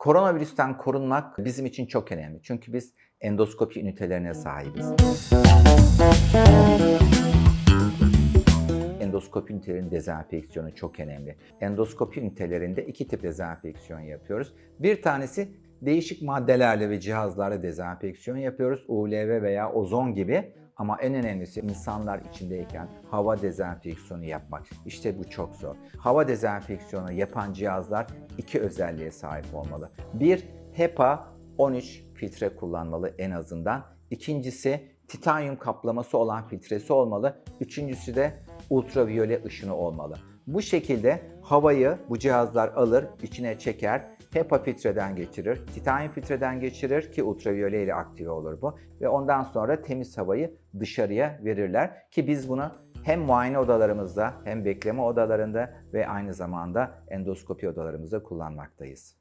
Koronavirüsten korunmak bizim için çok önemli. Çünkü biz endoskopi ünitelerine sahibiz. Endoskopi ünitelerinin dezenfeksiyonu çok önemli. Endoskopi ünitelerinde iki tip dezenfeksiyon yapıyoruz. Bir tanesi değişik maddelerle ve cihazlarla dezenfeksiyon yapıyoruz. ULV veya ozon gibi. Ama en önemlisi insanlar içindeyken hava dezenfeksiyonu yapmak. İşte bu çok zor. Hava dezenfeksiyonu yapan cihazlar iki özelliğe sahip olmalı. Bir, HEPA 13 filtre kullanmalı en azından. İkincisi, titanyum kaplaması olan filtresi olmalı. Üçüncüsü de ultraviyole ışını olmalı. Bu şekilde havayı bu cihazlar alır, içine çeker, HEPA filtreden geçirir, titanyum filtreden geçirir ki ultraviyole ile aktive olur bu ve ondan sonra temiz havayı dışarıya verirler ki biz bunu hem muayene odalarımızda hem bekleme odalarında ve aynı zamanda endoskopi odalarımızda kullanmaktayız.